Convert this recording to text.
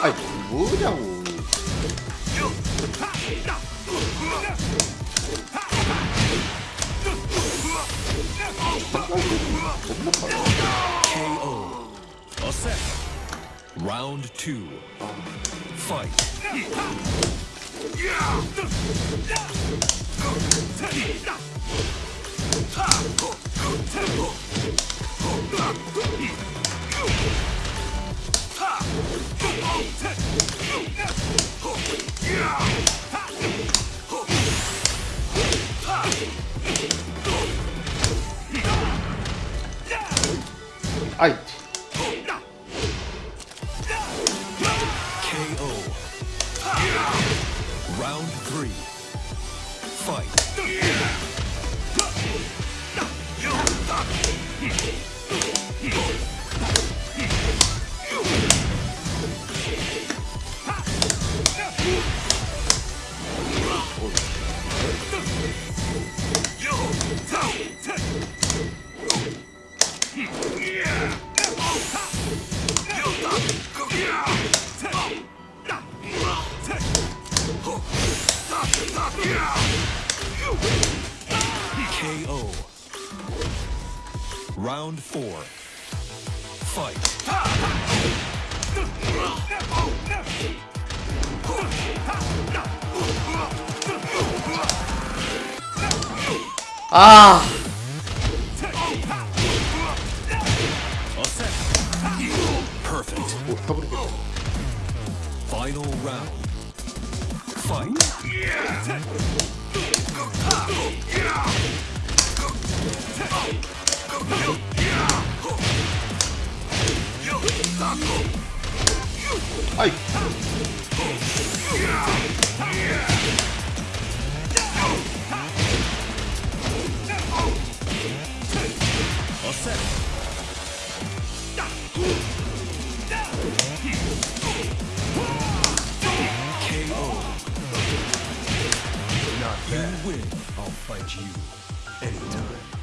아이 뭐냐고 겁나 빨라 KO. A set. Round two. Fight. 아 이 KO. Round three. Fight. KO. Round four. Fight. Ah. Perfect. Final round. Fight. 아이 A set. you win, I'll fight you anytime.